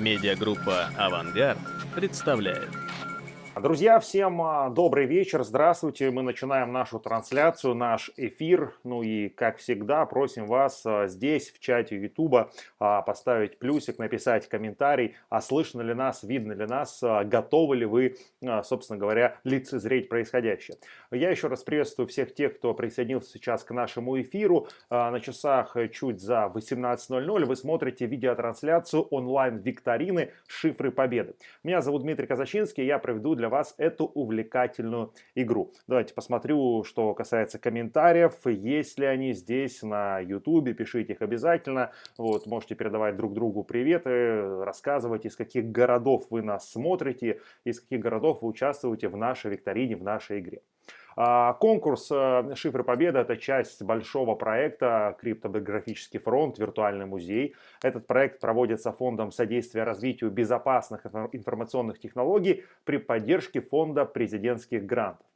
Медиагруппа «Авангард» представляет. Друзья, всем а, добрый вечер, здравствуйте. Мы начинаем нашу трансляцию, наш эфир. Ну и, как всегда, просим вас а, здесь, в чате Ютуба, поставить плюсик, написать комментарий, а слышно ли нас, видно ли нас, а, готовы ли вы, собственно говоря, лицезреть происходящее. Я еще раз приветствую всех тех, кто присоединился сейчас к нашему эфиру. На часах чуть за 18.00 вы смотрите видеотрансляцию онлайн-викторины «Шифры Победы». Меня зовут Дмитрий Казачинский, я проведу для вас эту увлекательную игру. Давайте посмотрю, что касается комментариев. Есть ли они здесь на YouTube, пишите их обязательно. Вот, можете передавать друг другу приветы, рассказывать, из каких городов вы нас смотрите, из каких городов вы участвуете в нашей викторине, в нашей игре. А, конкурс э, «Шифры Победы» — это часть большого проекта «Криптобиографический фронт. Виртуальный музей». Этот проект проводится Фондом содействия развитию безопасных информационных технологий при поддержке Фонда президентских грантов.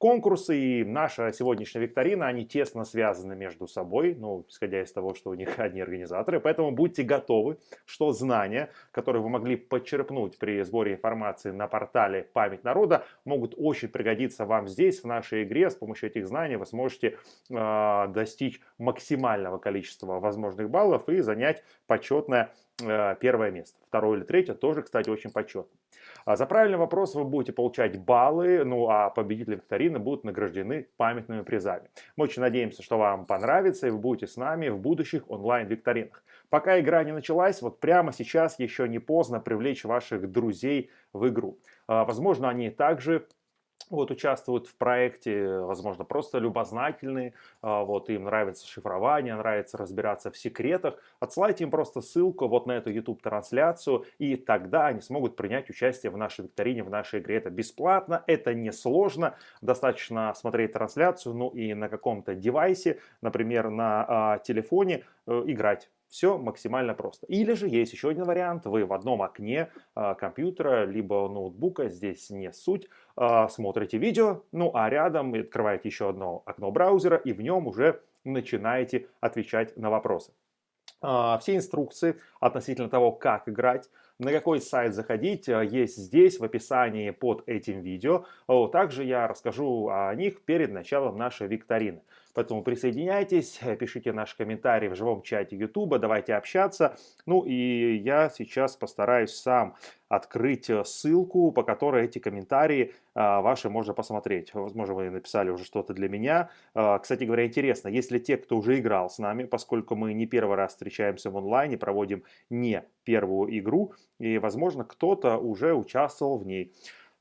Конкурсы и наша сегодняшняя викторина, они тесно связаны между собой, ну, исходя из того, что у них одни организаторы. Поэтому будьте готовы, что знания, которые вы могли подчерпнуть при сборе информации на портале «Память народа», могут очень пригодиться вам здесь, в нашей игре. С помощью этих знаний вы сможете э, достичь максимального количества возможных баллов и занять почетное э, первое место. Второе или третье тоже, кстати, очень почетно. А за правильный вопрос вы будете получать баллы, ну а победители викторины будут награждены памятными призами. Мы очень надеемся, что вам понравится и вы будете с нами в будущих онлайн-викторинах. Пока игра не началась, вот прямо сейчас еще не поздно привлечь ваших друзей в игру. А, возможно, они также вот участвуют в проекте, возможно, просто любознательные, а, вот им нравится шифрование, нравится разбираться в секретах, отсылайте им просто ссылку вот на эту YouTube-трансляцию, и тогда они смогут принять участие в нашей викторине, в нашей игре. Это бесплатно, это несложно, достаточно смотреть трансляцию, ну и на каком-то девайсе, например, на а, телефоне э, играть все максимально просто. Или же есть еще один вариант. Вы в одном окне э, компьютера либо ноутбука, здесь не суть, э, смотрите видео, ну а рядом открываете еще одно окно браузера и в нем уже начинаете отвечать на вопросы. Э, все инструкции относительно того, как играть, на какой сайт заходить, есть здесь в описании под этим видео. Также я расскажу о них перед началом нашей викторины. Поэтому присоединяйтесь, э, пишите наши комментарии в живом чате YouTube, давайте общаться. Ну и я сейчас постараюсь сам открыть э, ссылку, по которой эти комментарии а, ваши можно посмотреть. Возможно, вы написали уже что-то для меня. А, кстати говоря, интересно, если те, кто уже играл с нами, поскольку мы не первый раз встречаемся в онлайне, проводим не первую игру, и, возможно, кто-то уже участвовал в ней.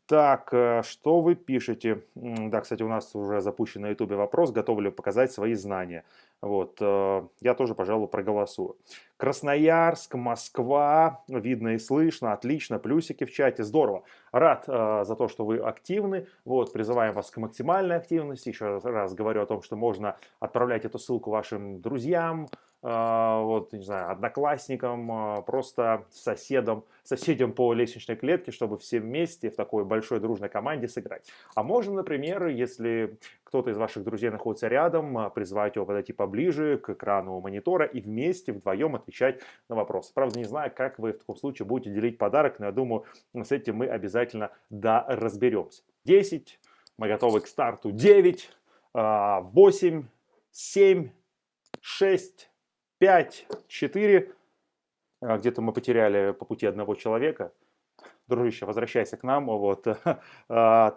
Так, э, что вы пишете? Да, кстати, у нас уже запущен на ютубе вопрос, готовы ли показать свои знания. Вот, э, я тоже, пожалуй, проголосую. Красноярск, Москва, видно и слышно, отлично, плюсики в чате, здорово. Рад э, за то, что вы активны, вот, призываем вас к максимальной активности. Еще раз говорю о том, что можно отправлять эту ссылку вашим друзьям, вот, не знаю, одноклассникам, а, просто соседам, соседям по лестничной клетке, чтобы все вместе в такой большой дружной команде сыграть. А можно, например, если кто-то из ваших друзей находится рядом, а, призвать его подойти поближе к экрану монитора и вместе вдвоем отвечать на вопросы. Правда, не знаю, как вы в таком случае будете делить подарок, но я думаю, с этим мы обязательно да разберемся. 10, мы готовы к старту. 9, 8, 7, 6, 5, 4. А, где-то мы потеряли по пути одного человека. Дружище, возвращайся к нам. Вот. 3. А,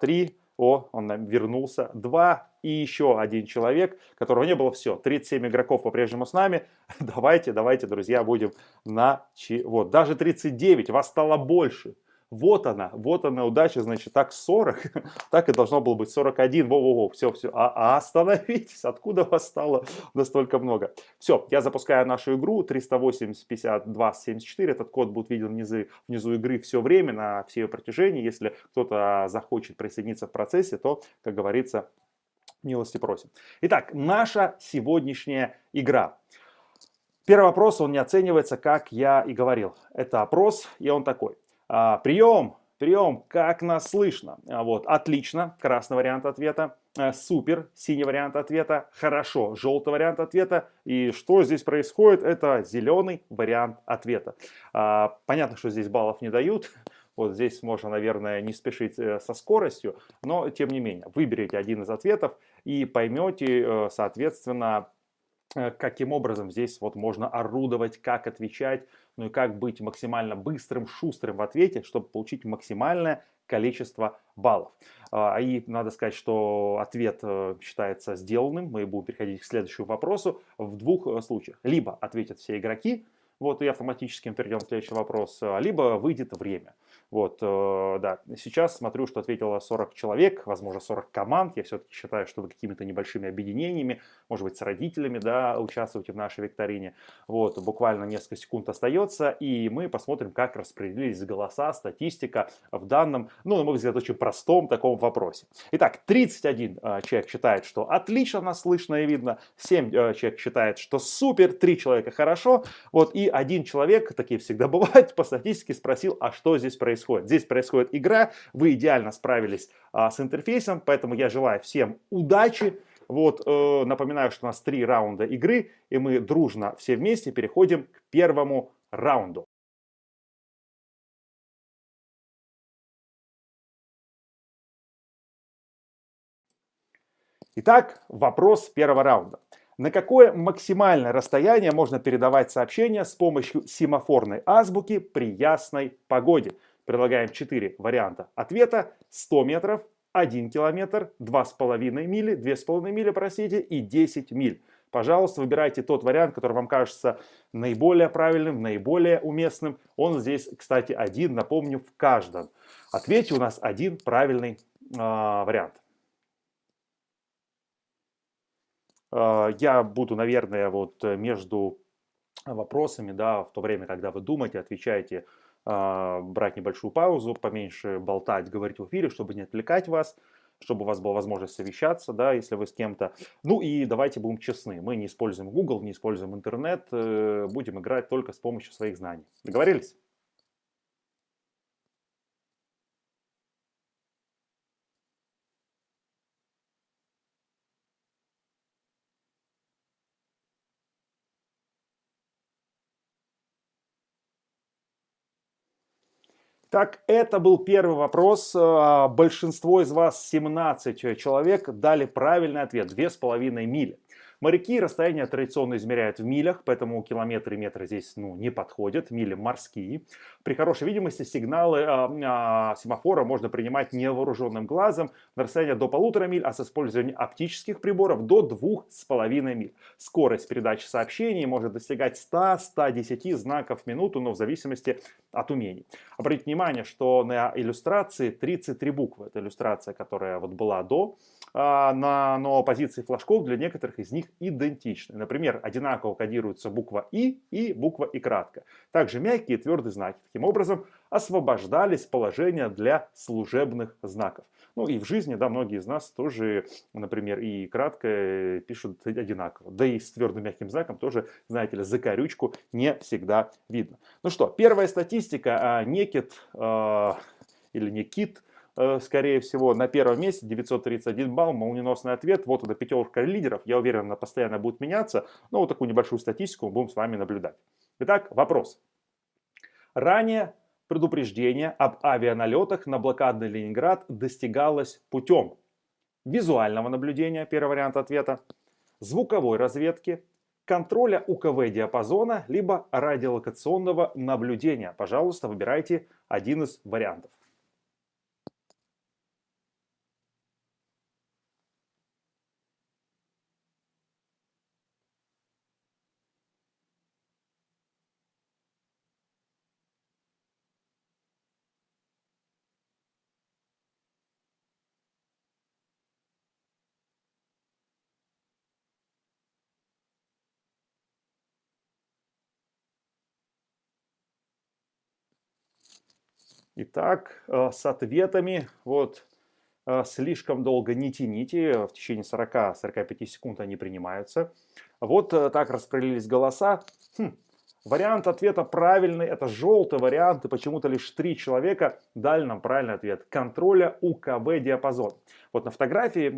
О, он вернулся. 2. И еще один человек, которого не было. Все. 37 игроков по-прежнему с нами. Давайте, давайте, друзья, будем на... Вот. Даже 39. Вас стало больше. Вот она, вот она удача, значит, так 40, так и должно было быть 41, во-во-во, все, все, а, а остановитесь, откуда вас стало настолько много? Все, я запускаю нашу игру 380 52 74, этот код будет виден внизу, внизу игры все время, на все ее протяжении, если кто-то захочет присоединиться в процессе, то, как говорится, милости просим. Итак, наша сегодняшняя игра. Первый вопрос, он не оценивается, как я и говорил. Это опрос, и он такой. А, прием, прием, как нас слышно? А, вот, отлично, красный вариант ответа. э, супер, синий вариант ответа, хорошо, желтый вариант ответа. И что здесь происходит? Это зеленый вариант ответа. А, понятно, что здесь баллов не дают. Вот здесь можно, наверное, не спешить э, со скоростью, но тем не менее, выберите один из ответов и поймете, э, соответственно, каким образом здесь вот можно орудовать, как отвечать, ну и как быть максимально быстрым, шустрым в ответе, чтобы получить максимальное количество баллов. А, и надо сказать, что ответ э, считается сделанным. Мы будем переходить к следующему вопросу в двух э, случаях. Либо ответят все игроки, вот, и автоматически мы перейдем к следующему вопросу, либо выйдет время. Вот, э, да, сейчас смотрю, что ответило 40 человек, возможно, 40 команд. Я все-таки считаю, что вы какими-то небольшими объединениями, может быть, с родителями, да, участвуете в нашей викторине. Вот, буквально несколько секунд остается, и мы посмотрим, как распределились голоса, статистика в данном, ну, на мой взгляд, очень простом таком вопросе. Итак, 31 э, человек считает, что отлично нас слышно и видно, 7 э, человек считает, что супер, 3 человека хорошо, вот, и один человек, такие всегда бывают, по статистике спросил, а что здесь происходит? Здесь происходит игра, вы идеально справились а, с интерфейсом, поэтому я желаю всем удачи. Вот, э, напоминаю, что у нас три раунда игры, и мы дружно все вместе переходим к первому раунду. Итак, вопрос первого раунда. На какое максимальное расстояние можно передавать сообщения с помощью семафорной азбуки при ясной погоде? Предлагаем 4 варианта ответа. 100 метров, 1 километр, 2,5 мили, 2,5 мили, простите, и 10 миль. Пожалуйста, выбирайте тот вариант, который вам кажется наиболее правильным, наиболее уместным. Он здесь, кстати, один, напомню, в каждом. Ответе у нас один правильный э, вариант. А, я буду, наверное, вот э, между вопросами, да, в то время, когда вы думаете, отвечаете, брать небольшую паузу, поменьше болтать, говорить в эфире, чтобы не отвлекать вас, чтобы у вас была возможность совещаться, да, если вы с кем-то. Ну и давайте будем честны, мы не используем Google, не используем интернет, э, будем играть только с помощью своих знаний. Договорились? Так, это был первый вопрос. А, большинство из вас, 17 человек, дали правильный ответ. 2,5 мили. Моряки расстояние традиционно измеряют в милях, поэтому километры и метры здесь ну, не подходят, мили морские. При хорошей видимости сигналы э, э, семафора можно принимать невооруженным глазом на расстояние до полутора миль, а с использованием оптических приборов до двух с половиной миль. Скорость передачи сообщений может достигать 100-110 знаков в минуту, но в зависимости от умений. Обратите внимание, что на иллюстрации 33 буквы. Это иллюстрация, которая вот была до а, на, но позиции флажков для некоторых из них идентичны. Например, одинаково кодируется буква И и буква И кратко. Также мягкие и твердые знаки. Таким образом, освобождались положения для служебных знаков. Ну и в жизни, да, многие из нас тоже, например, и кратко пишут одинаково. Да и с твердым мягким знаком тоже, знаете ли, закорючку не всегда видно. Ну что, первая статистика. А, Некит э, или Некит Э, скорее всего, на первом месте 931 балл, молниеносный ответ. Вот это пятерка лидеров. Я уверен, она постоянно будет меняться. Но вот такую небольшую статистику мы будем с вами наблюдать. Итак, вопрос. Ранее предупреждение об авианалетах на блокадный Ленинград достигалось путем визуального наблюдения, первый вариант ответа, звуковой разведки, контроля УКВ диапазона, либо радиолокационного наблюдения. Пожалуйста, выбирайте один из вариантов. Итак, э, с ответами, вот, э, слишком долго не тяните, в течение 40-45 секунд они принимаются. Вот э, так распределились голоса. Хм, Вариант ответа правильный, это желтый вариант, и почему-то лишь три человека дали нам правильный ответ. Контроля УКВ диапазон. Вот на фотографии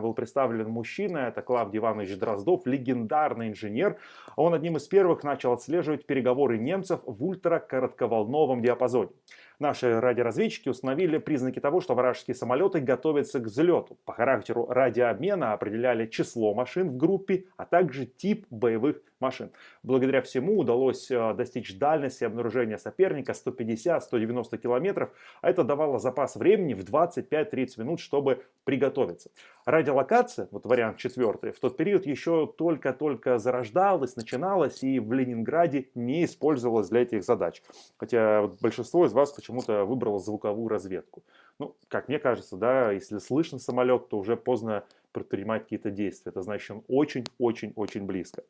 был представлен мужчина, это Клавдий Иванович Дроздов, легендарный инженер. Он одним из первых начал отслеживать переговоры немцев в ультракоротковолновом диапазоне. Наши радиоразведчики установили признаки того, что вражеские самолеты готовятся к взлету. По характеру радиообмена определяли число машин в группе, а также тип боевых машин. Благодаря всему удалось э, достичь дальности обнаружения соперника 150-190 километров, а это давало запас времени в 25-30 минут, чтобы приготовиться. Радиолокация, вот вариант четвертый, в тот период еще только-только зарождалась, начиналась и в Ленинграде не использовалась для этих задач. Хотя большинство из вас почему-то выбрало звуковую разведку. Ну, как мне кажется, да, если слышно самолет, то уже поздно предпринимать какие-то действия. Это значит, он очень-очень-очень близко.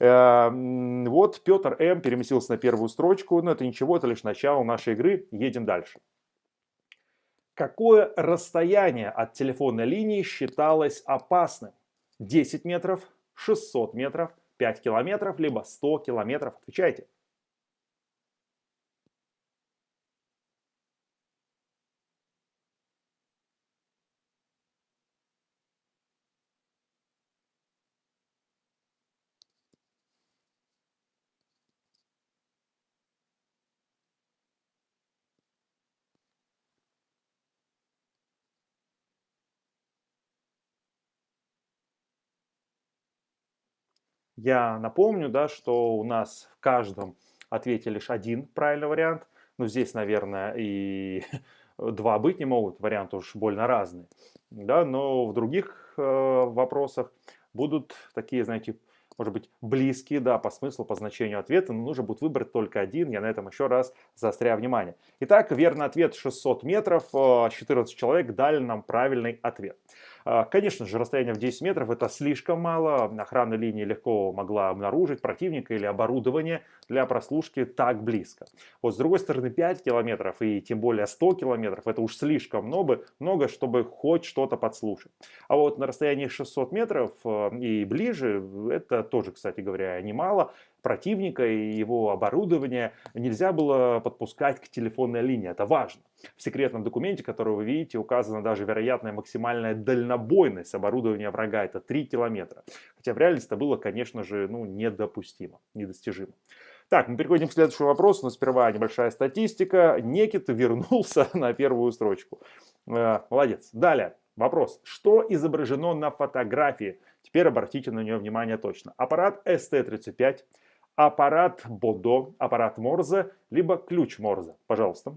Эм, вот Петр М. переместился на первую строчку, но это ничего, это лишь начало нашей игры. Едем дальше. Какое расстояние от телефонной линии считалось опасным? 10 метров, 600 метров, 5 километров, либо 100 километров? Отвечайте. Я напомню, да, что у нас в каждом ответе лишь один правильный вариант. Ну, здесь, наверное, и два быть не могут, варианты уж больно разные. Да, но в других э, вопросах будут такие, знаете, может быть, близкие, да, по смыслу, по значению ответа, но нужно будет выбрать только один. Я на этом еще раз заостряю внимание. Итак, верный ответ 600 метров. 14 э, человек дали нам правильный ответ. А, конечно же, расстояние в 10 метров это слишком мало. Охрана линии легко могла обнаружить противника или оборудование для прослушки так близко. Вот с другой стороны 5 километров и тем более 100 километров это уж слишком много, много чтобы хоть что-то подслушать. А вот на расстоянии 600 метров э, и ближе, это тоже, кстати говоря, немало противника и его оборудование нельзя было подпускать к телефонной линии. Это важно. В секретном документе, который вы видите, указана даже вероятная максимальная дальнобойность оборудования врага. Это 3 километра. Хотя в реальности это было, конечно же, ну, недопустимо, недостижимо. Так, мы переходим к следующему вопросу, но сперва небольшая статистика. Некит вернулся на первую строчку. Э, молодец. Далее, вопрос. Что изображено на фотографии? Теперь обратите на нее внимание точно. Аппарат ST-35, аппарат Бодо, аппарат Морзе, либо ключ Морзе. Пожалуйста.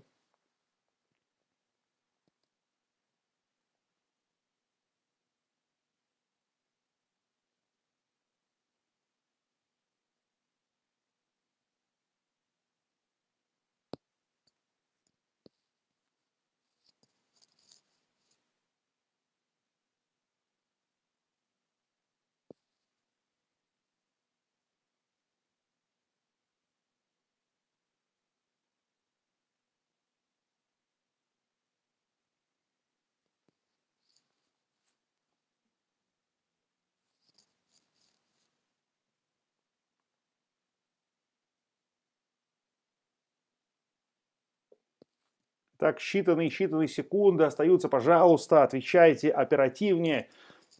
Так, считанные-считанные секунды остаются. Пожалуйста, отвечайте оперативнее,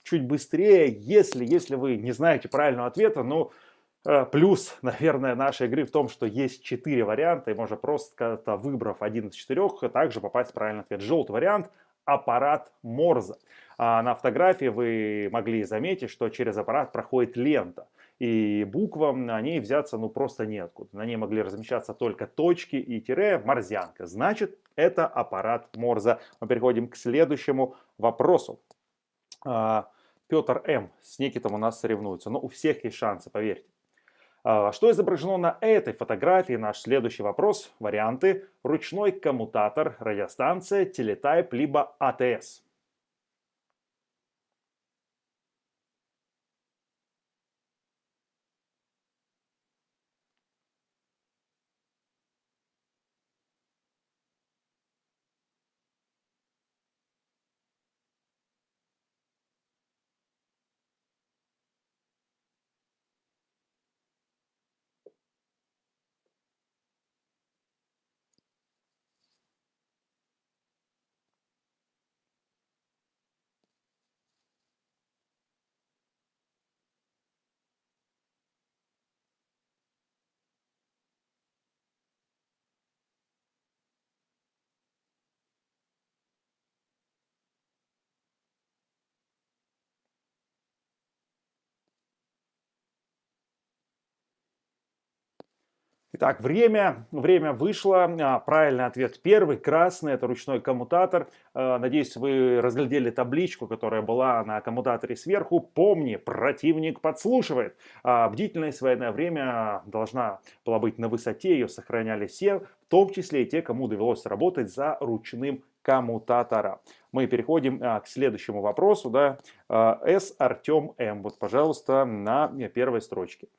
чуть быстрее, если, если вы не знаете правильного ответа. Ну, э, плюс, наверное, нашей игры в том, что есть четыре варианта, и можно просто, выбрав один из четырех, также попасть в правильный ответ. Желтый вариант – аппарат Морза. А на фотографии вы могли заметить, что через аппарат проходит лента и буквам на ней взяться ну просто неоткуда. На ней могли размещаться только точки и тире, морзянка. Значит, это аппарат Морза. Мы переходим к следующему вопросу. А, Петр М. с Никитом у нас соревнуются. Но у всех есть шансы, поверьте. А, что изображено на этой фотографии? Наш следующий вопрос. Варианты. Ручной коммутатор, радиостанция, телетайп, либо АТС. Итак, время, время вышло. А, правильный ответ первый, красный, это ручной коммутатор. А, надеюсь, вы разглядели табличку, которая была на коммутаторе сверху. Помни, противник подслушивает. А, бдительность в военное время должна была быть на высоте, ее сохраняли все, в том числе и те, кому довелось работать за ручным коммутатора. Мы переходим к следующему вопросу. Да? С. Артем М. Вот, пожалуйста, на первой строчке.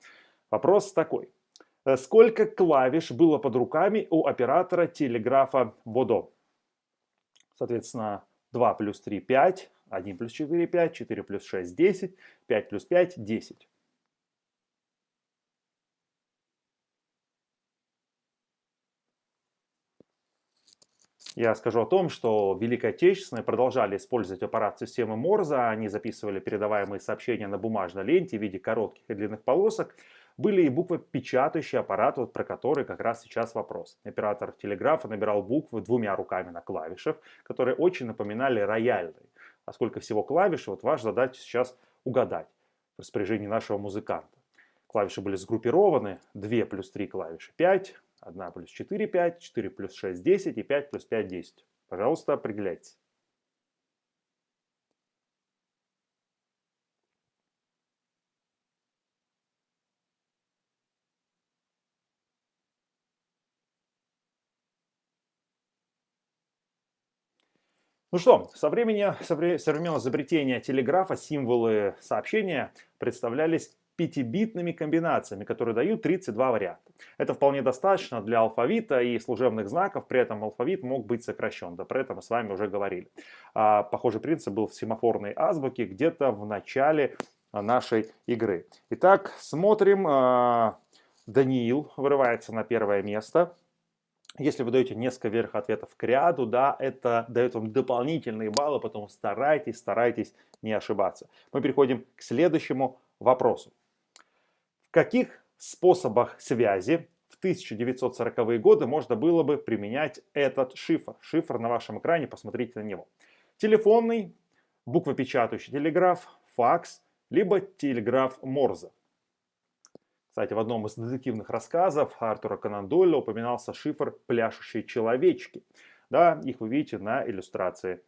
Вопрос такой. Э, сколько клавиш было под руками у оператора телеграфа Бодо? Соответственно, 2 плюс 3 – 5, 1 плюс 4 – 5, 4 плюс 6 – 10, 5 плюс 5 – 10. Я скажу о том, что Великой Отечественной продолжали использовать аппарат системы Морза. Они записывали передаваемые сообщения на бумажной ленте в виде коротких и длинных полосок были и буквопечатающий аппарат, вот про который как раз сейчас вопрос. Оператор телеграфа набирал буквы двумя руками на клавишах, которые очень напоминали рояльные. А сколько всего клавиш, вот ваша задача сейчас угадать в распоряжении нашего музыканта. Клавиши были сгруппированы, 2 плюс 3 клавиши 5, 1 плюс 4 5, 4 плюс 6 10 и 5 плюс 5 10. Пожалуйста, определяйтесь. Ну что, со времени современного изобретения телеграфа символы сообщения представлялись пятибитными комбинациями, которые дают 32 варианта. Это вполне достаточно для алфавита и служебных знаков, при этом алфавит мог быть сокращен, да про это мы с вами уже говорили. А, похожий принцип был в семафорной азбуке где-то в начале нашей игры. Итак, смотрим. А, Даниил вырывается на первое место. Если вы даете несколько верх ответов к ряду, да, это дает вам дополнительные баллы, поэтому старайтесь, старайтесь не ошибаться. Мы переходим к следующему вопросу. В каких способах связи в 1940-е годы можно было бы применять этот шифр? Шифр на вашем экране, посмотрите на него. Телефонный, буквопечатающий телеграф, факс, либо телеграф Морзе. Кстати, в одном из детективных рассказов Артура Конан Дойля упоминался шифр «Пляшущие человечки». Да, их вы видите на иллюстрации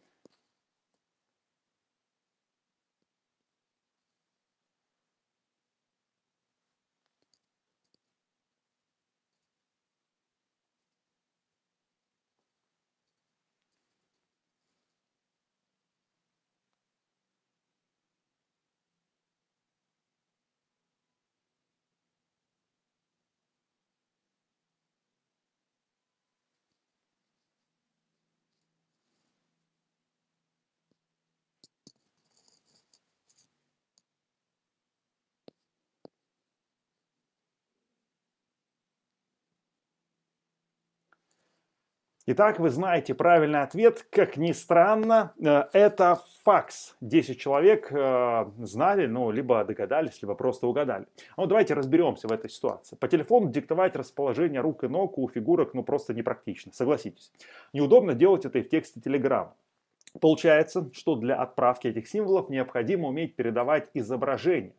Итак, вы знаете правильный ответ. Как ни странно, э, это факс. 10 человек э, знали, ну, либо догадались, либо просто угадали. Ну, давайте разберемся в этой ситуации. По телефону диктовать расположение рук и ног у фигурок, ну, просто непрактично, согласитесь. Неудобно делать это и в тексте телеграмма. Получается, что для отправки этих символов необходимо уметь передавать изображение.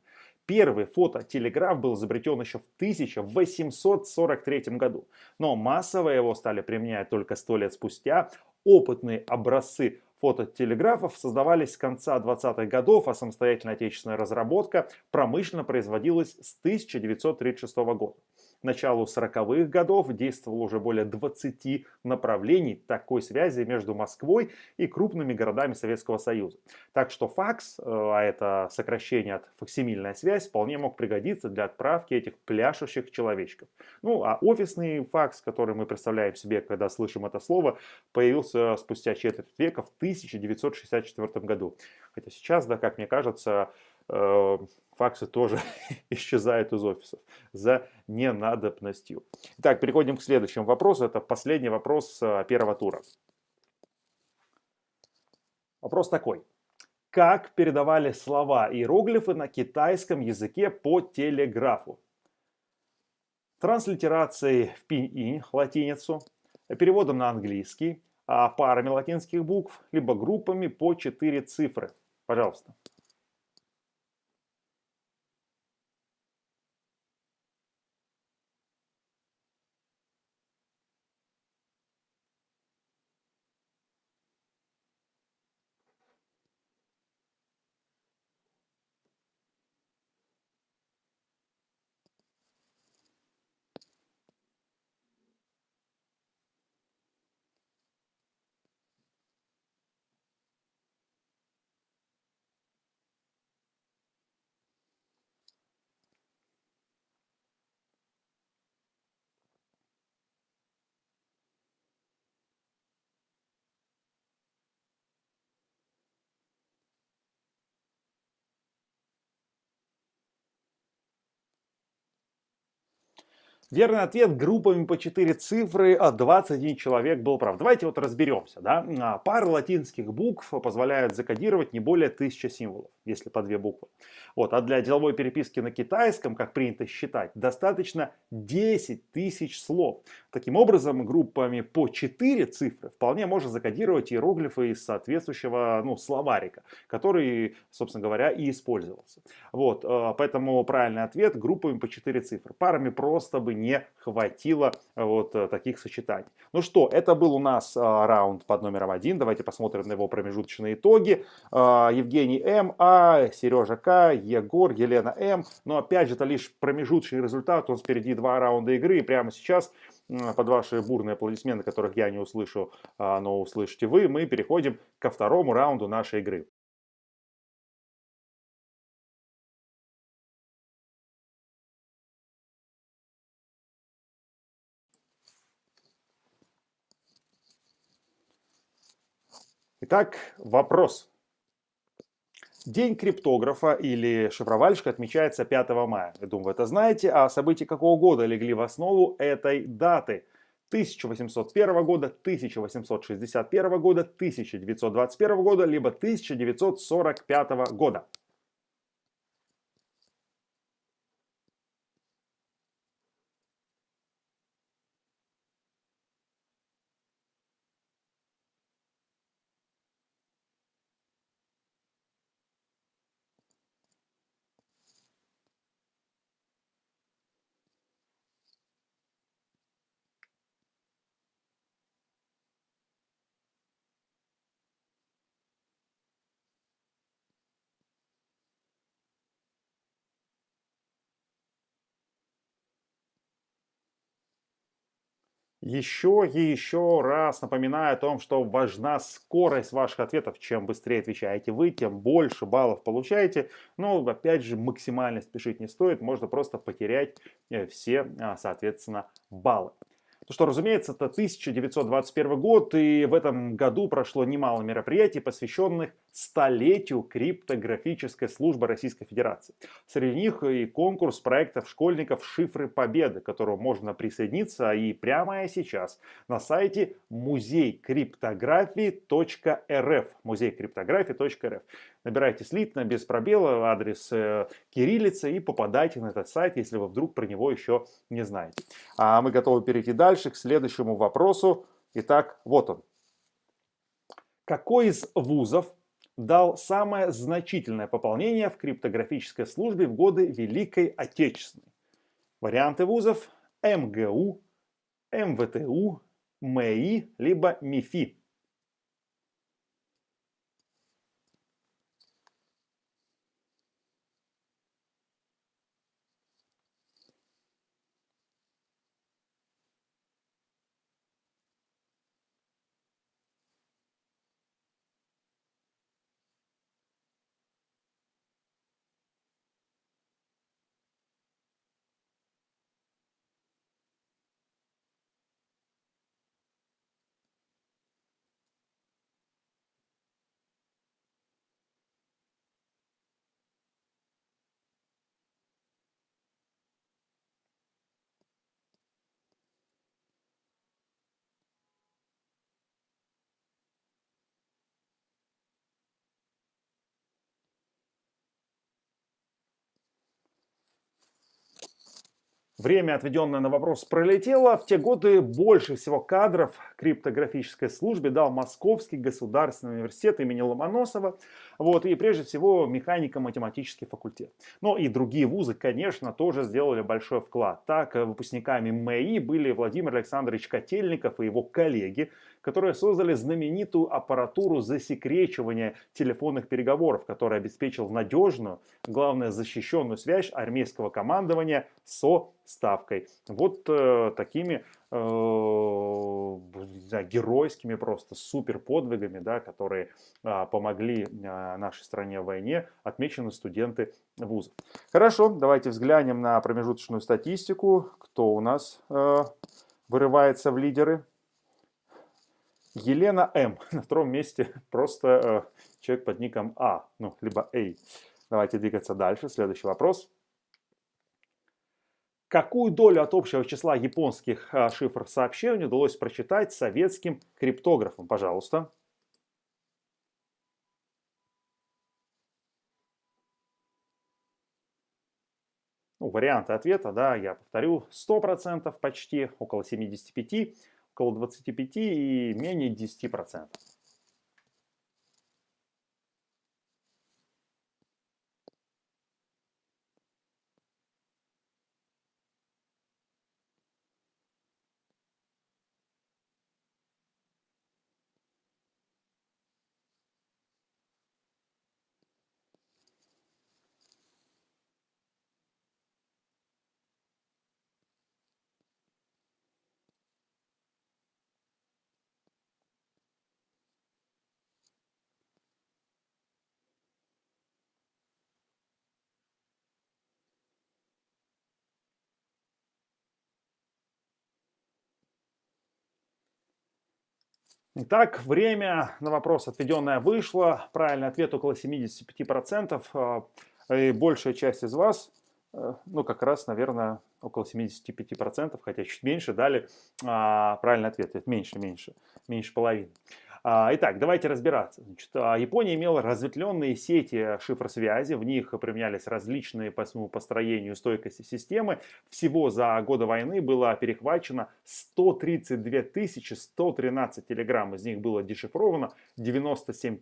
Первый фототелеграф был изобретен еще в 1843 году, но массово его стали применять только сто лет спустя. Опытные образцы фототелеграфов создавались с конца 20-х годов, а самостоятельная отечественная разработка промышленно производилась с 1936 года. Началу 40-х годов действовало уже более 20 направлений такой связи между Москвой и крупными городами Советского Союза. Так что факс, э, а это сокращение от факсимильная связь, вполне мог пригодиться для отправки этих пляшущих человечков. Ну а офисный факс, который мы представляем себе, когда слышим это слово, появился спустя четверть века в 1964 году. Хотя сейчас, да, как мне кажется, факсы тоже исчезают из офисов за ненадобностью. Итак, переходим к следующему вопросу. Это последний вопрос э, первого тура. Вопрос такой. Как передавали слова и иероглифы на китайском языке по телеграфу? Транслитерацией в пинь-инь, латиницу, переводом на английский, а парами латинских букв, либо группами по 4 цифры. Пожалуйста. Верный ответ группами по 4 цифры, а 21 человек был прав. Давайте вот разберемся. Да? А, пара латинских букв позволяют закодировать не более 1000 символов, если по две буквы. Вот. А для деловой переписки на китайском, как принято считать, достаточно 10 тысяч слов. Таким образом, группами по 4 цифры вполне можно закодировать иероглифы из соответствующего ну, словарика, который, собственно говоря, и использовался. Вот. А, поэтому правильный ответ группами по 4 цифры. Парами просто бы не хватило э, вот э, таких сочетаний. Ну что, это был у нас э, раунд под номером один. Давайте посмотрим на его промежуточные итоги. Евгений М, А, Сережа К, Егор, Елена М. Но опять же, это лишь промежуточный результат. У нас впереди два раунда игры. И прямо сейчас под ваши бурные аплодисменты, которых я не услышу, а, но услышите вы, мы переходим ко второму раунду нашей игры. Итак, вопрос. День криптографа или шифровальщика отмечается 5 мая. Я думаю, вы это знаете. А события какого года легли в основу этой даты? 1801 года, 1861 года, 1921 года, либо 1945 года. Еще и еще раз напоминаю о том, что важна скорость ваших ответов. Чем быстрее отвечаете вы, тем больше баллов получаете. Но опять же максимально спешить не стоит, можно просто потерять э, все, а, соответственно, баллы. Ну что, разумеется, это 1921 год, и в этом году прошло немало мероприятий, посвященных столетию криптографической службы Российской Федерации. Среди них и конкурс проектов школьников «Шифры Победы», к которому можно присоединиться и прямо сейчас на сайте музейкриптографии.рф. Музейкриптографии.рф. Набирайте слитно, без пробела, адрес э, кириллицы и попадайте на этот сайт, если вы вдруг про него еще не знаете. А мы готовы перейти дальше к следующему вопросу. Итак, вот он. Какой из вузов дал самое значительное пополнение в криптографической службе в годы Великой Отечественной? Варианты вузов МГУ, МВТУ, МЭИ, либо МИФИ. Время, отведенное на вопрос, пролетело. В те годы больше всего кадров криптографической службе дал Московский государственный университет имени Ломоносова. Вот, и прежде всего механико-математический факультет. Но и другие вузы, конечно, тоже сделали большой вклад. Так, выпускниками МЭИ были Владимир Александрович Котельников и его коллеги, которые создали знаменитую аппаратуру засекречивания телефонных переговоров, которая обеспечил надежную, главное защищенную связь армейского командования со ставкой. Вот э, такими э, геройскими просто супер подвигами, да, которые э, помогли э, нашей стране в войне, отмечены студенты вуза. Хорошо, давайте взглянем на промежуточную статистику. Кто у нас э, вырывается в лидеры? Елена М. На втором месте просто э, человек под ником А, ну, либо А. Давайте двигаться дальше. Следующий вопрос. Какую долю от общего числа японских а, шифр сообщений удалось прочитать советским криптографам? Пожалуйста. Ну, варианты ответа, да, я повторю, 100% почти, около 75%, около 25% и менее 10%. Итак, время на вопрос отведенное вышло. Правильный ответ около 75%. А, и большая часть из вас, э, ну как раз, наверное, около 75%, хотя чуть меньше, дали а, правильный ответ. Это меньше, меньше, меньше половины. А, итак, давайте разбираться. Значит, а, Япония имела разветвленные сети шифросвязи, в них применялись различные по своему построению стойкости системы. Всего за годы войны было перехвачено 132 113 телеграмм, из них было дешифровано 97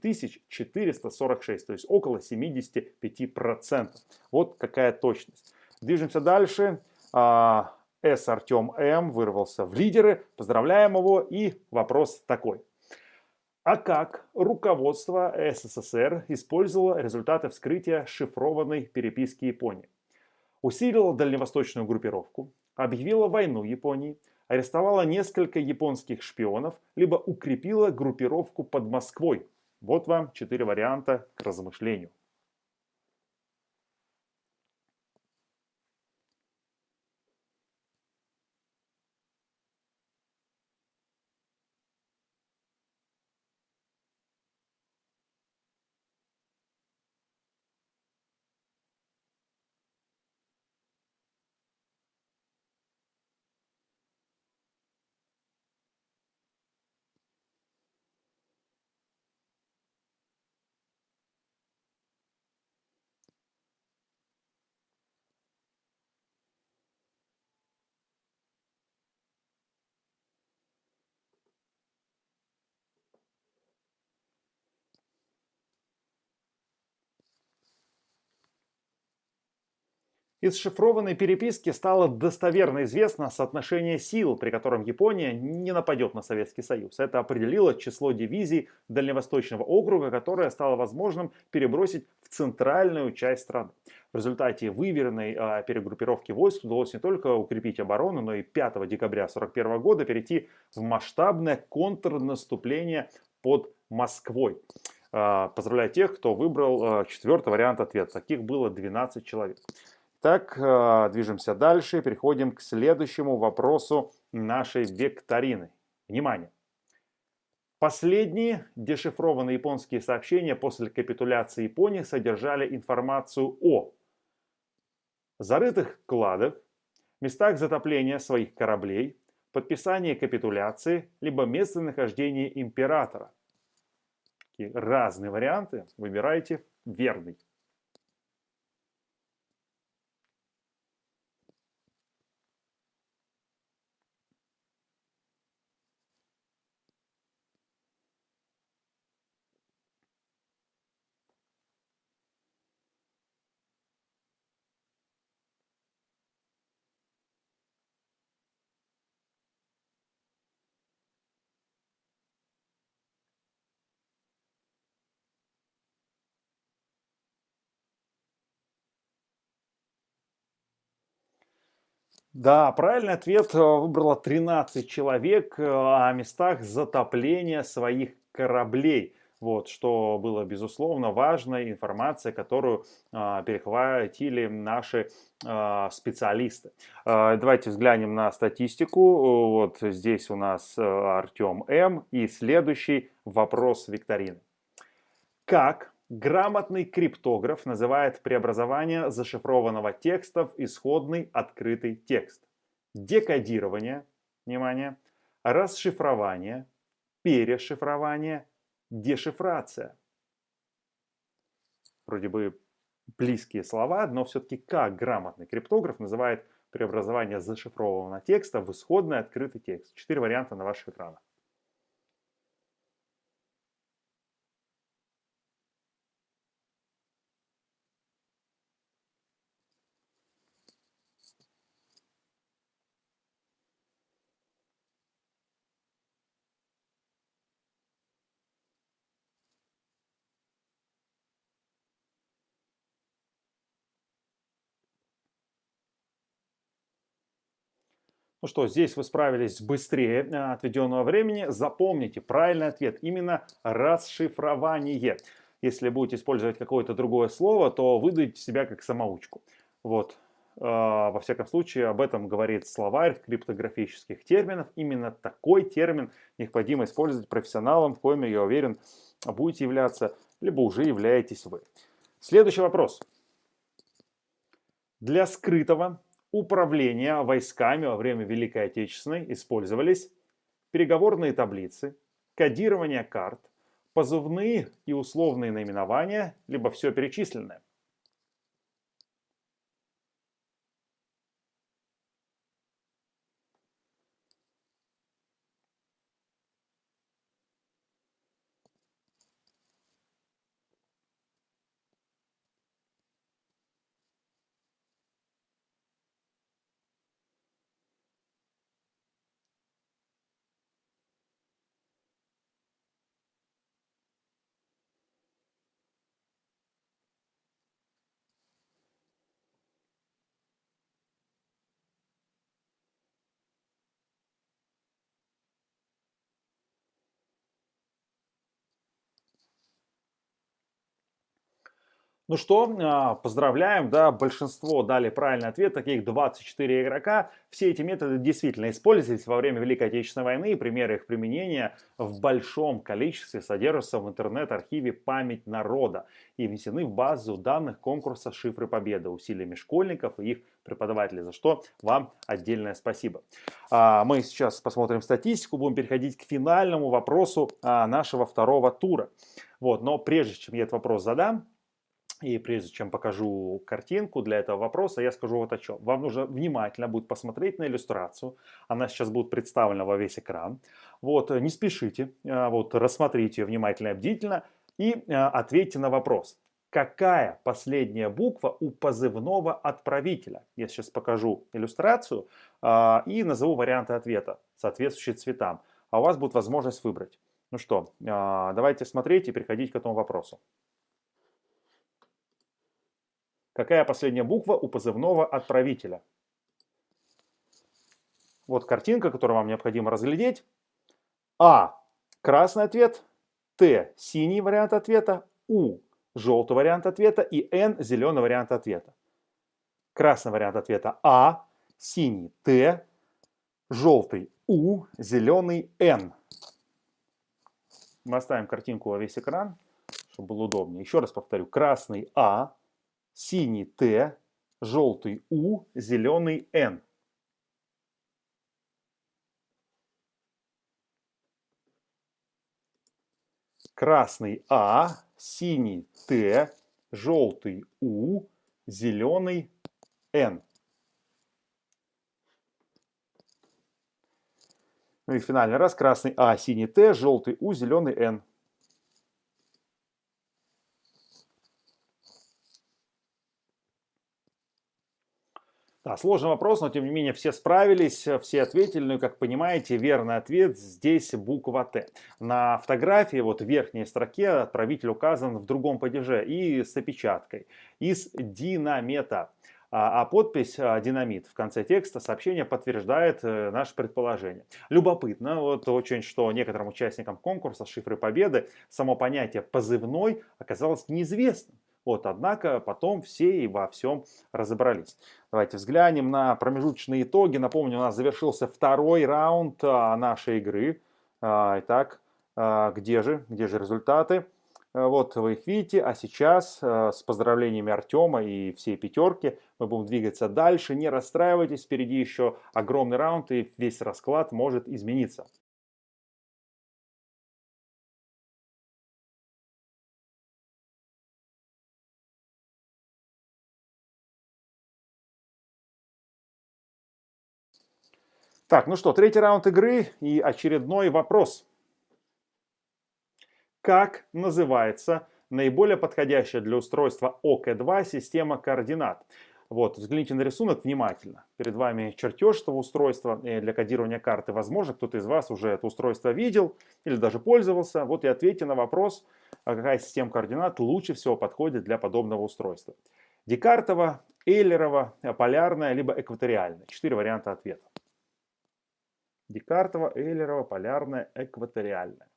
446, то есть около 75%. Вот какая точность. Движемся дальше. А, С. Артем М. вырвался в лидеры. Поздравляем его. И вопрос такой. А как руководство СССР использовало результаты вскрытия шифрованной переписки Японии? Усилило дальневосточную группировку, объявила войну Японии, арестовала несколько японских шпионов, либо укрепила группировку под Москвой. Вот вам четыре варианта к размышлению. Из шифрованной переписки стало достоверно известно соотношение сил, при котором Япония не нападет на Советский Союз. Это определило число дивизий Дальневосточного округа, которое стало возможным перебросить в центральную часть страны. В результате выверенной э, перегруппировки войск удалось не только укрепить оборону, но и 5 декабря 1941 года перейти в масштабное контрнаступление под Москвой. Э, поздравляю тех, кто выбрал э, четвертый вариант ответа. Таких было 12 человек. Так, э, движемся дальше, переходим к следующему вопросу нашей викторины. Внимание! Последние дешифрованные японские сообщения после капитуляции Японии содержали информацию о зарытых кладах, местах затопления своих кораблей, подписании капитуляции, либо местонахождении императора. Такие разные варианты, выбирайте верный. Да, правильный ответ э, выбрало 13 человек э, о местах затопления своих кораблей. Вот, что было, безусловно, важной информацией, которую э, перехватили наши э, специалисты. Э, давайте взглянем на статистику. Вот здесь у нас э, Артем М. И следующий вопрос викторины. Как грамотный криптограф называет преобразование зашифрованного текста в исходный открытый текст? Декодирование, внимание, расшифрование, перешифрование, дешифрация. Вроде бы близкие слова, но все-таки как грамотный криптограф называет преобразование зашифрованного текста в исходный открытый текст. Четыре варианта на ваших экранах. Ну что, здесь вы справились быстрее э, отведенного времени. Запомните, правильный ответ именно расшифрование. Если будете использовать какое-то другое слово, то выдадите себя как самоучку. Вот. Э, во всяком случае, об этом говорит словарь криптографических терминов. Именно такой термин необходимо использовать профессионалам, в коем, я уверен, будете являться, либо уже являетесь вы. Следующий вопрос. Для скрытого управления войсками во время Великой Отечественной использовались переговорные таблицы, кодирование карт, позывные и условные наименования, либо все перечисленное. Ну что, а, поздравляем, да, большинство дали правильный ответ, таких 24 игрока. Все эти методы действительно использовались во время Великой Отечественной войны, и примеры их применения в большом количестве содержатся в интернет-архиве «Память народа» и внесены в базу данных конкурса «Шифры Победы» усилиями школьников и их преподавателей, за что вам отдельное спасибо. А, мы сейчас посмотрим статистику, будем переходить к финальному вопросу а, нашего второго тура. Вот, но прежде чем я этот вопрос задам, и прежде чем покажу картинку для этого вопроса, я скажу вот о чем. Вам нужно внимательно будет посмотреть на иллюстрацию. Она сейчас будет представлена во весь экран. Вот, не спешите, а, вот, рассмотрите ее внимательно и бдительно и а, ответьте на вопрос. Какая последняя буква у позывного отправителя? Я сейчас покажу иллюстрацию а, и назову варианты ответа, соответствующие цветам. А у вас будет возможность выбрать. Ну что, давайте смотреть и переходить к этому вопросу. Какая последняя буква у позывного отправителя? Вот картинка, которую вам необходимо разглядеть. А. Красный ответ. Т. Синий вариант ответа. У. Желтый вариант ответа. И Н. Зеленый вариант ответа. Красный вариант ответа А. Синий Т. Желтый У. Зеленый Н. Мы оставим картинку во весь экран, чтобы было удобнее. Еще раз повторю. Красный А синий Т, желтый У, зеленый Н. Красный А, синий Т, желтый У, зеленый Н. Ну и финальный раз. Красный А, синий Т, желтый У, зеленый Н. Да, сложный вопрос, но тем не менее все справились, все ответили. Ну и как понимаете, верный ответ здесь буква Т. На фотографии вот в верхней строке отправитель указан в другом падеже и с опечаткой. Из динамета. А, а подпись а, «Динамит» в конце текста сообщения подтверждает э, наше предположение. Любопытно, вот очень, что некоторым участникам конкурса «Шифры Победы» само понятие «позывной» оказалось неизвестным. Вот, однако потом все и во всем разобрались. Давайте взглянем на промежуточные итоги. Напомню, у нас завершился второй раунд а, нашей игры. А, итак, а, где же, где же результаты? Вот вы их видите, а сейчас с поздравлениями Артема и всей пятерки мы будем двигаться дальше. Не расстраивайтесь, впереди еще огромный раунд и весь расклад может измениться. Так, ну что, третий раунд игры и очередной вопрос. Как называется наиболее подходящая для устройства ОК2 система координат? Вот, взгляните на рисунок внимательно. Перед вами чертеж этого устройства для кодирования карты. Возможно, кто-то из вас уже это устройство видел или даже пользовался. Вот и ответьте на вопрос, а какая система координат лучше всего подходит для подобного устройства. Декартова, Эйлерова, полярная, либо экваториальная. Четыре варианта ответа. Декартова, Эйлерова, полярная, экваториальная.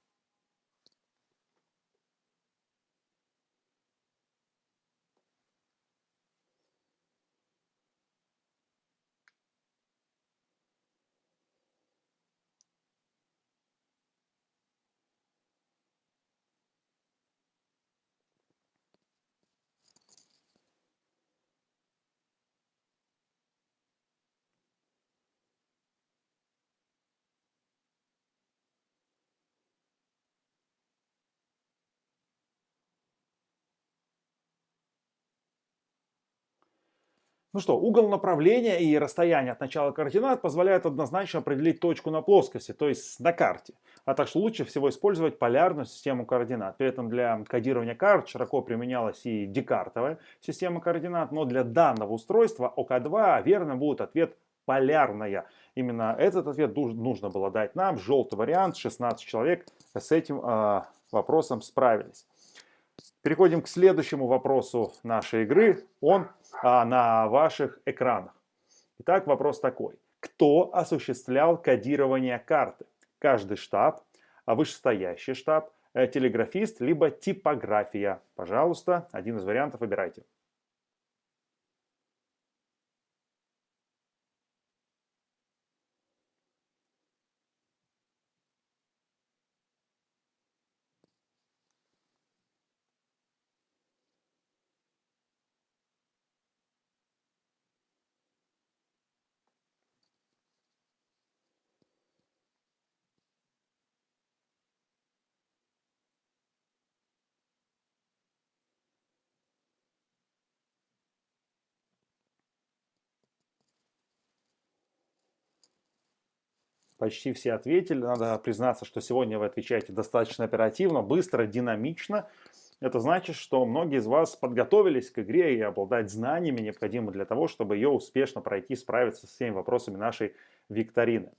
Ну что, угол направления и расстояние от начала координат позволяют однозначно определить точку на плоскости, то есть на карте. А так что лучше всего использовать полярную систему координат. При этом для кодирования карт широко применялась и декартовая система координат, но для данного устройства ОК2 верно будет ответ полярная. Именно этот ответ нужно было дать нам. Желтый вариант, 16 человек с этим э, вопросом справились. Переходим к следующему вопросу нашей игры. Он а, на ваших экранах. Итак, вопрос такой. Кто осуществлял кодирование карты? Каждый штаб, а вышестоящий штаб, э, телеграфист, либо типография. Пожалуйста, один из вариантов выбирайте. Почти все ответили. Надо признаться, что сегодня вы отвечаете достаточно оперативно, быстро, динамично. Это значит, что многие из вас подготовились к игре и обладать знаниями, необходимыми для того, чтобы ее успешно пройти, справиться с всеми вопросами нашей викторины.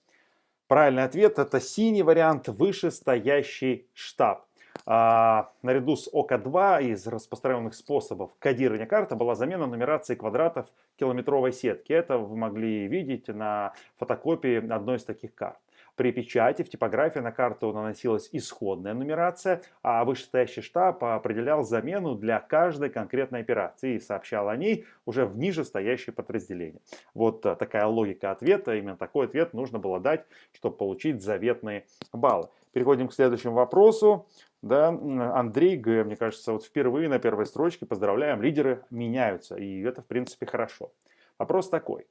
Правильный ответ – это синий вариант, вышестоящий штаб. А, наряду с ОК-2 из распространенных способов кодирования карты была замена нумерации квадратов километровой сетки. Это вы могли видеть на фотокопии одной из таких карт. При печати в типографии на карту наносилась исходная нумерация, а вышестоящий штаб определял замену для каждой конкретной операции и сообщал о ней уже в нижестоящее подразделение. Вот такая логика ответа, именно такой ответ нужно было дать, чтобы получить заветные баллы. Переходим к следующему вопросу. Да, Андрей Г, мне кажется, вот впервые на первой строчке, поздравляем, лидеры меняются, и это в принципе хорошо. Вопрос такой.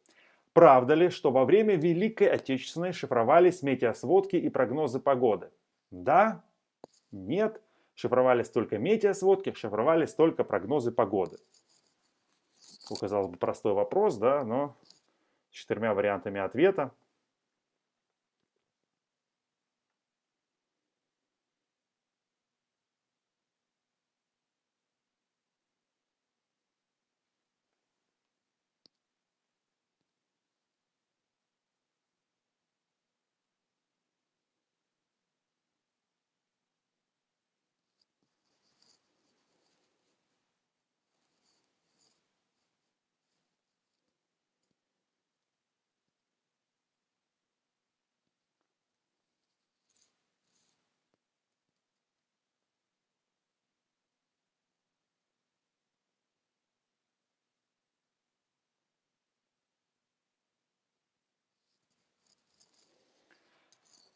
Правда ли, что во время Великой Отечественной шифровались метеосводки и прогнозы погоды? Да? Нет? Шифровались только метеосводки, шифровались только прогнозы погоды. Казалось бы, простой вопрос, да, но с четырьмя вариантами ответа.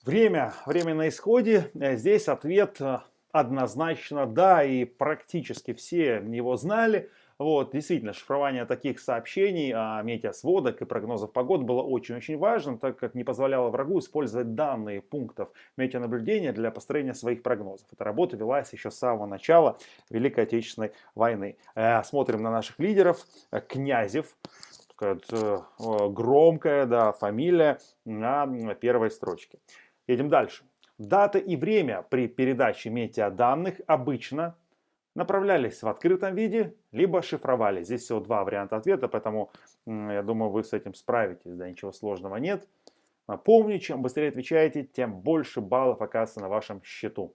Время, время на исходе. Э, здесь ответ э, однозначно да, и практически все его знали. Вот, действительно, шифрование таких сообщений, а, метеосводок и прогнозов погод было очень-очень важным, так как не позволяло врагу использовать данные пунктов метеонаблюдения для построения своих прогнозов. Эта работа велась еще с самого начала Великой Отечественной войны. Э, смотрим на наших лидеров. Князев, такая громкая да, фамилия на первой строчке. Едем дальше. Дата и время при передаче метеоданных обычно направлялись в открытом виде, либо шифровали. Здесь всего два варианта ответа, поэтому я думаю, вы с этим справитесь, да, ничего сложного нет. Напомню, чем быстрее отвечаете, тем больше баллов оказывается на вашем счету.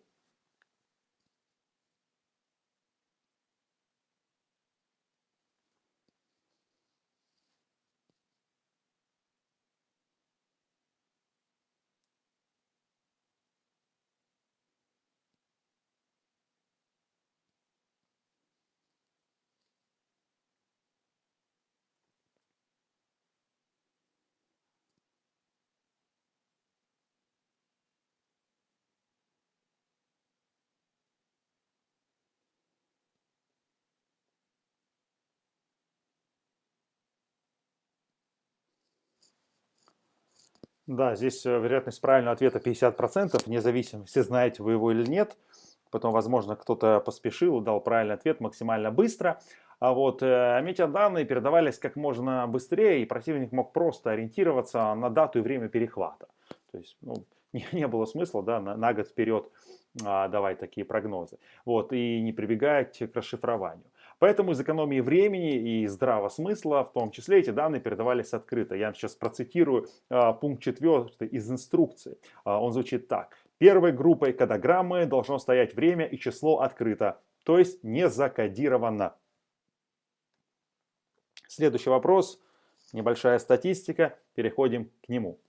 Да, здесь э, вероятность правильного ответа 50%, вне зависимости, знаете вы его или нет. Потом, возможно, кто-то поспешил дал правильный ответ максимально быстро. А вот э, метеоданные передавались как можно быстрее, и противник мог просто ориентироваться на дату и время перехвата. То есть ну, не, не было смысла да, на, на год вперед а, давать такие прогнозы. Вот, и не прибегать к расшифрованию. Поэтому из экономии времени и здравого смысла, в том числе, эти данные передавались открыто. Я сейчас процитирую а, пункт 4 из инструкции. А, он звучит так. Первой группой кодограммы должно стоять время и число открыто, то есть не закодировано. Следующий вопрос. Небольшая статистика. Переходим к нему.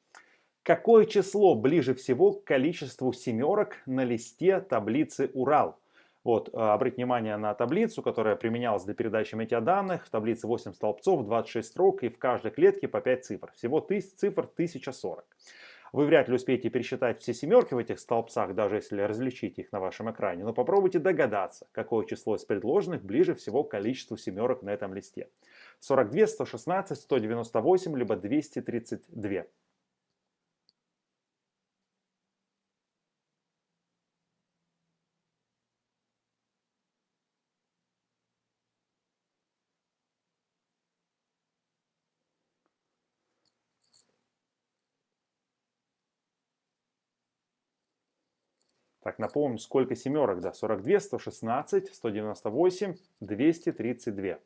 Какое число ближе всего к количеству семерок на листе таблицы Урал? Вот, э, обратите внимание на таблицу, которая применялась для передачи метеоданных. В таблице 8 столбцов, 26 строк и в каждой клетке по 5 цифр. Всего тысяч, цифр 1040. Вы вряд ли успеете пересчитать все семерки в этих столбцах, даже если различите их на вашем экране. Но попробуйте догадаться, какое число из предложенных ближе всего к количеству семерок на этом листе. 42, 116, 198, либо 232. Так, напомним, сколько семерок, да, 42, 116, 198, 232.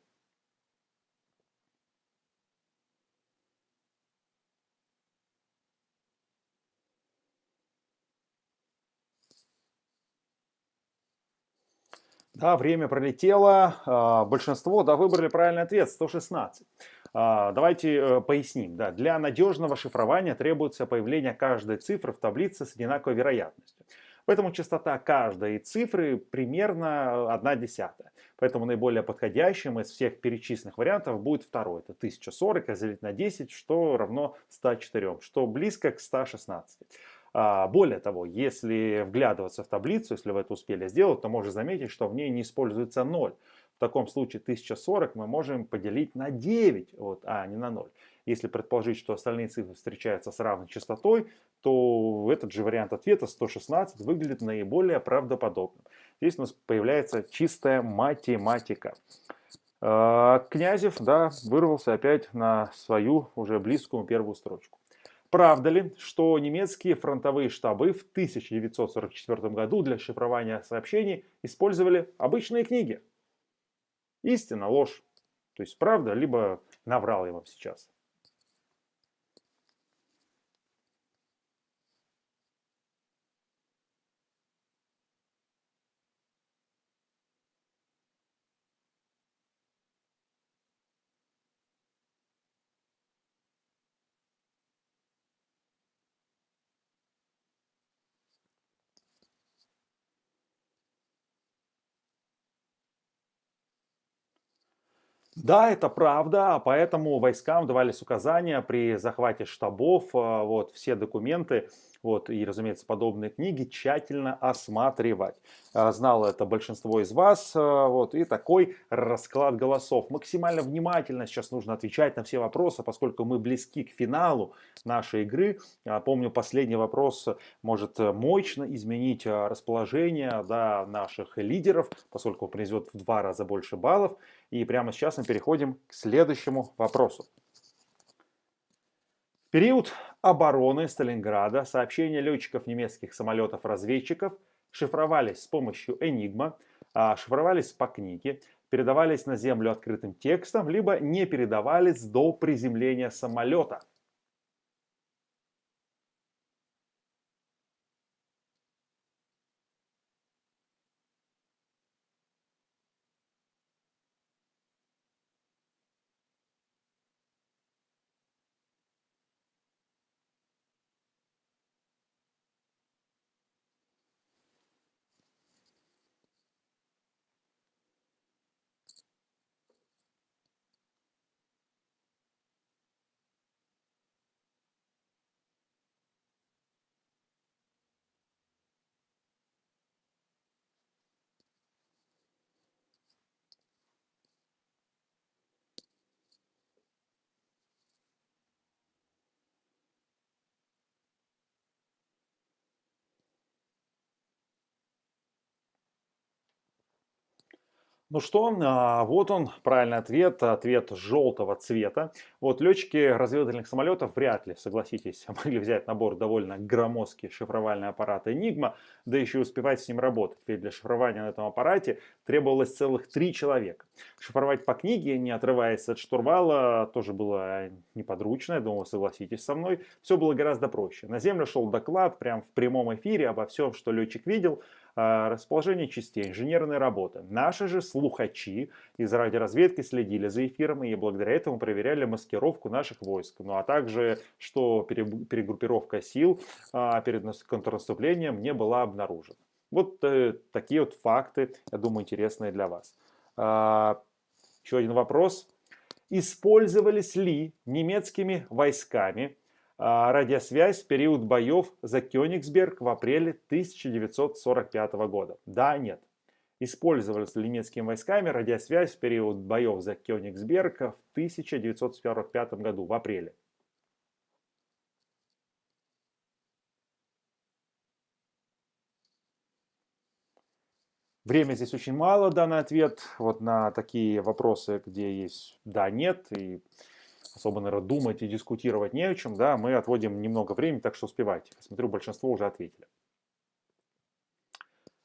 Да, время пролетело. А, большинство да, выбрали правильный ответ 116. А, давайте э, поясним. Да, для надежного шифрования требуется появление каждой цифры в таблице с одинаковой вероятностью. Поэтому частота каждой цифры примерно 1 десятая. Поэтому наиболее подходящим из всех перечисленных вариантов будет второй. Это 1040 разделить на 10, что равно 104, что близко к 116. А, более того, если вглядываться в таблицу, если вы это успели сделать, то можно заметить, что в ней не используется 0. В таком случае 1040 мы можем поделить на 9, вот, а не на 0. Если предположить, что остальные цифры встречаются с равной частотой, то этот же вариант ответа 116 выглядит наиболее правдоподобным. Здесь у нас появляется чистая математика. А, Князев да, вырвался опять на свою уже близкую первую строчку. Правда ли, что немецкие фронтовые штабы в 1944 году для шифрования сообщений использовали обычные книги? Истина, ложь. То есть правда, либо наврал я вам сейчас. Да, это правда, поэтому войскам давались указания при захвате штабов, а, вот, все документы вот, и, разумеется, подобные книги тщательно осматривать. А, знало это большинство из вас, а, вот, и такой расклад голосов. Максимально внимательно сейчас нужно отвечать на все вопросы, поскольку мы близки к финалу нашей игры. А, помню, последний вопрос может мощно изменить расположение да, наших лидеров, поскольку принесет в два раза больше баллов. И прямо сейчас мы переходим к следующему вопросу. В период обороны Сталинграда сообщения летчиков немецких самолетов-разведчиков шифровались с помощью Enigma, а, шифровались по книге, передавались на землю открытым текстом, либо не передавались до приземления самолета – Ну что, а, вот он, правильный ответ, ответ желтого цвета. Вот летчики разведывательных самолетов вряд ли, согласитесь, могли взять на борт довольно громоздкий шифровальный аппарат Enigma, да еще и успевать с ним работать, ведь для шифрования на этом аппарате требовалось целых три человека. Шифровать по книге, не отрываясь от штурвала, тоже было неподручно, я думаю, согласитесь со мной. Все было гораздо проще. На землю шел доклад, прям в прямом эфире обо всем, что летчик видел, расположение частей, инженерные работы. Наши же слухачи из радиоразведки следили за эфиром и благодаря этому проверяли маскировку наших войск. Ну а также, что перегруппировка сил а, перед контрнаступлением не была обнаружена. Вот э, такие вот факты, я думаю, интересные для вас. А, еще один вопрос. Использовались ли немецкими войсками а, радиосвязь в период боев за Кёнигсберг в апреле 1945 года? Да, нет. Использовались ли немецкими войсками радиосвязь в период боев за Кёнигсберг в 1945 году, в апреле? Время здесь очень мало, данный ответ. Вот на такие вопросы, где есть да, нет, и особо, наверное, думать и дискутировать не о чем, да, мы отводим немного времени, так что успевайте. Смотрю, большинство уже ответили.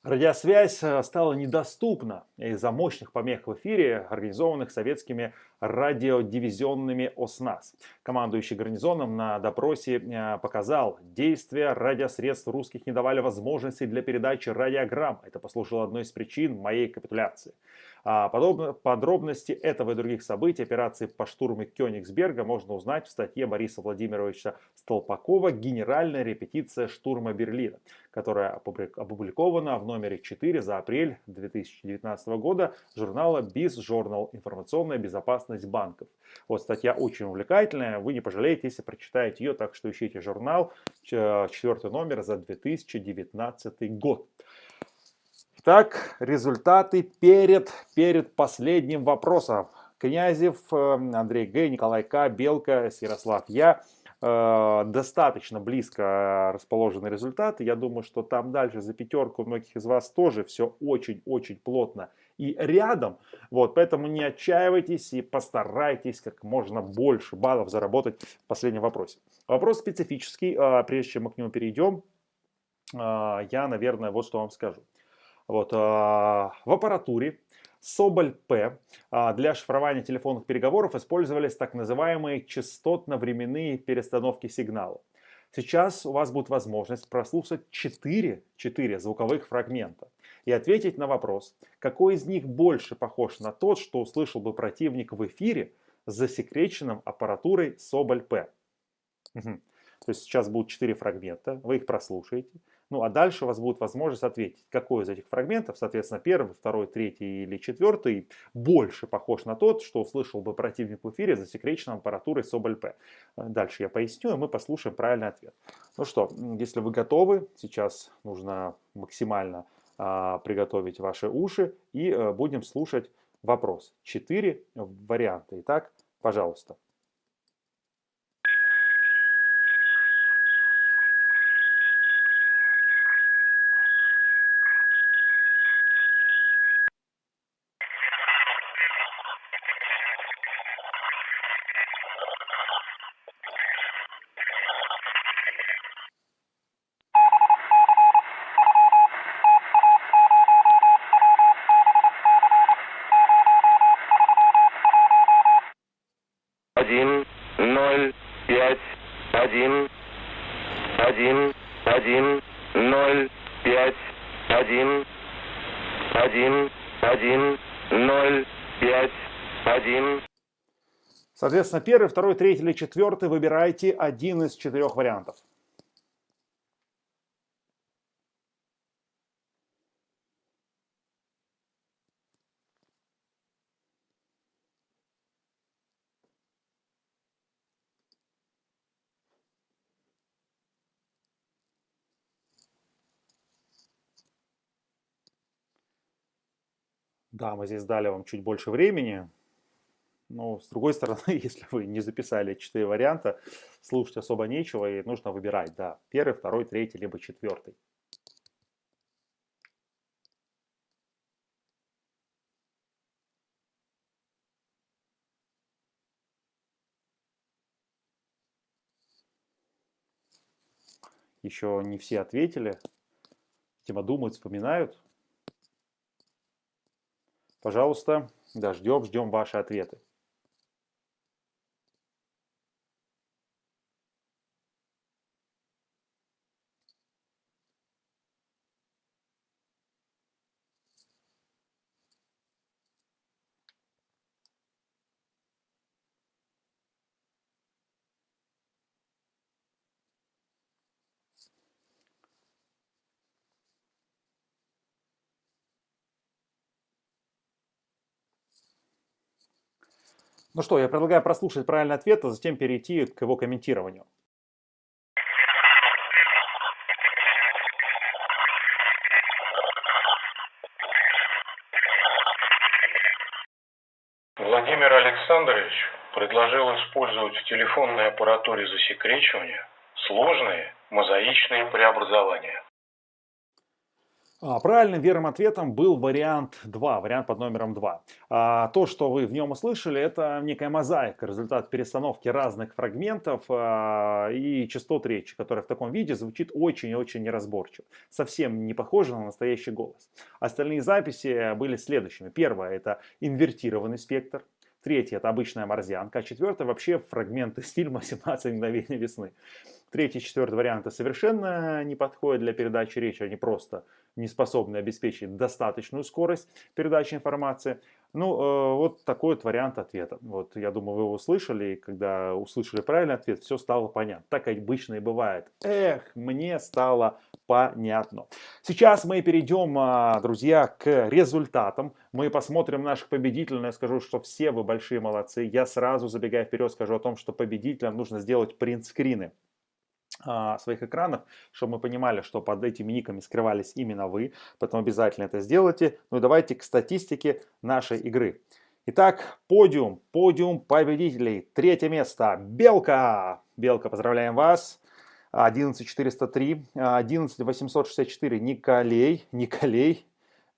Радиосвязь э, стала недоступна из-за мощных помех в эфире, организованных советскими радиодивизионными ОСНАС. Командующий гарнизоном на допросе э, показал, действия радиосредств русских не давали возможности для передачи радиограмм. Это послужило одной из причин моей капитуляции. А подробности этого и других событий операции по штурму Кёнигсберга можно узнать в статье Бориса Владимировича Столпакова «Генеральная репетиция штурма Берлина», которая опубликована в номере 4 за апрель 2019 года журнала Biz Journal «Информационная безопасность банков». Вот статья очень увлекательная, вы не пожалеете, если прочитаете ее, так что ищите журнал, четвертый номер за 2019 год. Так, результаты перед, перед последним вопросом. Князев, э, Андрей Г, Николай К, Белка, Ярослав Я. Э, достаточно близко расположены результаты. Я думаю, что там дальше за пятерку многих из вас тоже все очень-очень плотно и рядом. Вот, поэтому не отчаивайтесь и постарайтесь как можно больше баллов заработать в последнем вопросе. Вопрос специфический. Э, прежде чем мы к нему перейдем, я, наверное, вот что вам скажу. Вот, а, в аппаратуре Соболь П а, для шифрования телефонных переговоров использовались так называемые частотно-временные перестановки сигнала. Сейчас у вас будет возможность прослушать 4, 4 звуковых фрагмента и ответить на вопрос, какой из них больше похож на тот, что услышал бы противник в эфире с засекреченным аппаратурой Соболь П. Угу. То есть сейчас будут 4 фрагмента, вы их прослушаете, Ну, а дальше у вас будет возможность ответить, какой из этих фрагментов, соответственно, первый, второй, третий или четвертый, больше похож на тот, что услышал бы противник в эфире засекреченной аппаратурой Соболь-П. Дальше я поясню, и мы послушаем правильный ответ. Ну что, если вы готовы, сейчас нужно максимально а, приготовить ваши уши и а, будем слушать вопрос. Четыре варианта. Итак, пожалуйста. один, ноль, пять, один, один, один, ноль, пять, один, один, один, ноль, пять, один. Соответственно, первый, второй, третий или четвертый выбирайте один из четырех вариантов. Да, мы здесь дали вам чуть больше времени. Но, с другой стороны, если вы не записали четыре варианта, слушать особо нечего и нужно выбирать, да, первый, второй, третий, либо четвертый. Еще не все ответили. Тема думают, вспоминают. Пожалуйста, да, ждем, ждем ваши ответы. Ну что, я предлагаю прослушать правильный ответ, а затем перейти к его комментированию. Владимир Александрович предложил использовать в телефонной аппаратуре засекречивания сложные мозаичные преобразования. А, правильным верным ответом был вариант 2, вариант под номером 2. А, то, что вы в нем услышали, это некая мозаика, результат перестановки разных фрагментов а, и частот речи, которая в таком виде звучит очень и очень неразборчиво. Совсем не похоже на настоящий голос. Остальные записи были следующими. Первое это инвертированный спектр. Третье это обычная морзянка. А четвертое вообще фрагмент из фильма «17 мгновений весны». Третий, четвертый варианты совершенно не подходят для передачи речи, они просто не способны обеспечить достаточную скорость передачи информации. Ну, э, вот такой вот вариант ответа. Вот, я думаю, вы его услышали, и когда услышали правильный ответ, все стало понятно. Так обычно и бывает. Эх, мне стало понятно. Сейчас мы перейдем, а, друзья, к результатам. Мы посмотрим наших победителей. Я скажу, что все вы большие молодцы. Я сразу, забегая вперед, скажу о том, что победителям нужно сделать принтскрины своих экранов, чтобы мы понимали, что под этими никами скрывались именно вы, поэтому обязательно это сделайте. Ну и давайте к статистике нашей игры. Итак, подиум, подиум победителей. Третье место, Белка. Белка, поздравляем вас. 11403, 11864, Николей, Николей, а,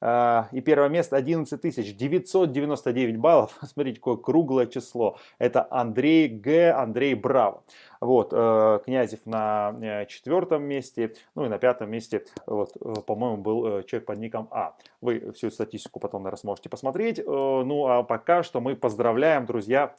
и первое место 11 999 баллов. Смотрите, какое круглое число. Это Андрей Г. Андрей Браво. Вот, э, Князев на э, четвертом месте. Ну и на пятом месте, вот, э, по-моему, был человек под ником А. Вы всю статистику потом, наверное, сможете посмотреть. Ну а пока что мы поздравляем, друзья,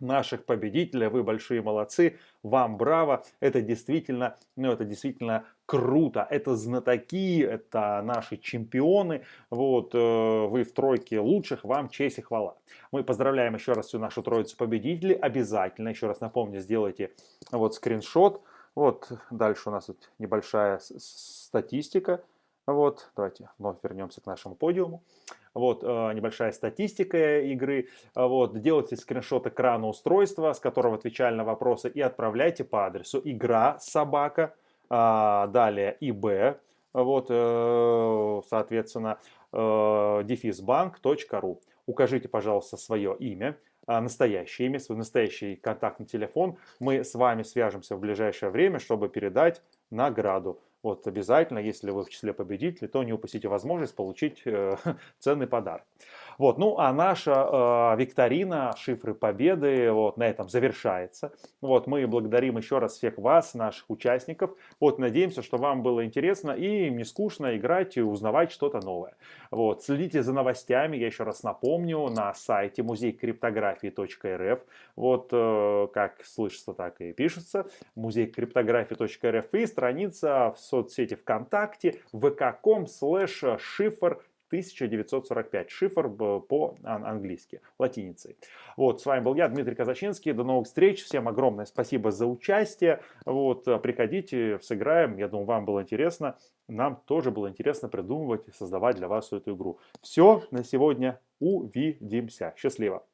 наших победителей. Вы большие молодцы. Вам браво. Это действительно, ну, это действительно круто. Это знатоки, это наши чемпионы. Вот, э, вы в тройке лучших, вам честь и хвала. Мы поздравляем еще раз всю нашу троицу победителей. Обязательно, еще раз напомню, сделайте вот скриншот Вот дальше у нас тут небольшая статистика. Вот, давайте вновь вернемся к нашему подиуму. Вот, э, небольшая статистика игры. Вот, делайте скриншот экрана устройства, с которого отвечали на вопросы, и отправляйте по адресу игра собака, а, далее ИБ, вот, э, соответственно, э. Укажите, пожалуйста, свое имя, а, настоящее имя, свой настоящий контактный телефон. Мы с вами свяжемся в ближайшее время, чтобы передать награду. Вот обязательно, если вы в числе победителей, то не упустите возможность получить э, ценный подарок. Вот, ну а наша э, викторина «Шифры Победы» вот на этом завершается. Вот, мы благодарим еще раз всех вас, наших участников. Вот, надеемся, что вам было интересно и не скучно играть и узнавать что-то новое. Вот, следите за новостями, я еще раз напомню, на сайте музейкриптографии.рф. Вот, э, как слышится, так и пишется. Музейкриптографии.рф и страница в соцсети ВКонтакте vk.com slash шифр 1945. Шифр по-английски, латиницей. Вот, с вами был я, Дмитрий Казачинский. До новых встреч. Всем огромное спасибо за участие. Вот, приходите, сыграем. Я думаю, вам было интересно. Нам тоже было интересно придумывать и создавать для вас эту игру. Все на сегодня. Увидимся. Счастливо.